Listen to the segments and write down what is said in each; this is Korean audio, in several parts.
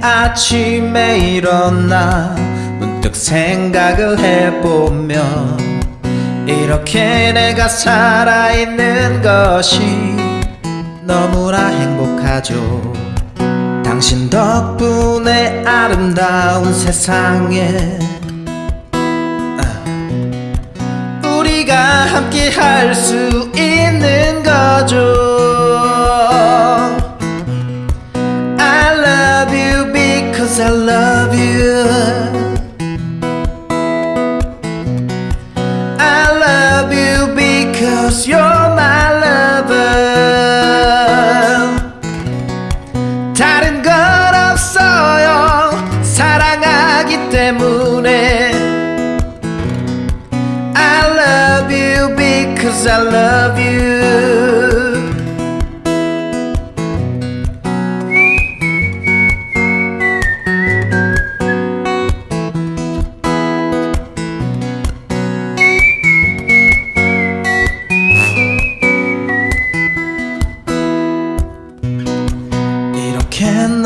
아침에 일어나 문득 생각을 해보면 이렇게 내가 살아있는 것이 너무나 행복하죠. 당신 덕분에 아름다운 세상에 아, 우리가 함께 할 수 있는 you I love you because you're my lover 다른 건 없어요 사랑하기 때문에 I love you because I love you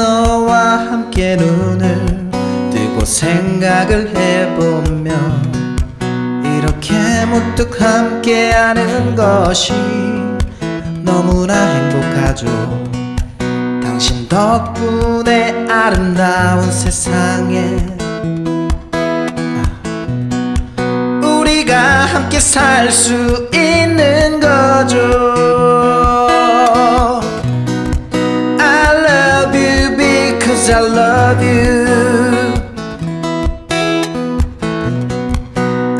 너와 함께 눈을 뜨고 생각을 해보면 이렇게 문득 함께하는 것이 너무나 행복하죠. 당신 덕분에 아름다운 세상에 우리가 함께 살 수 있는 거죠 because I love you.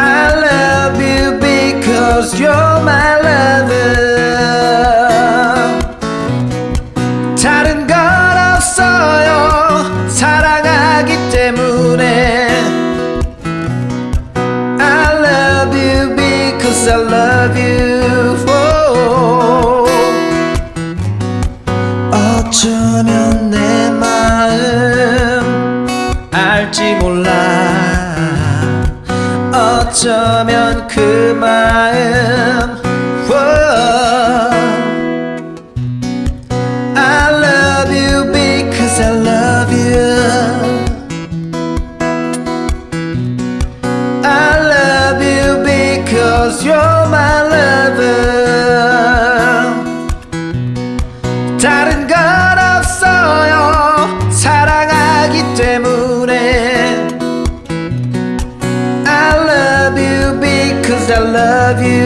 I love you because you're my lover. 다른 건 없어요. 사랑하기 때문에. I love you because I love you. Oh. 어쩌면 어쩌면 그 마음 Whoa. I love you because I love you I love you because you're my lover I love you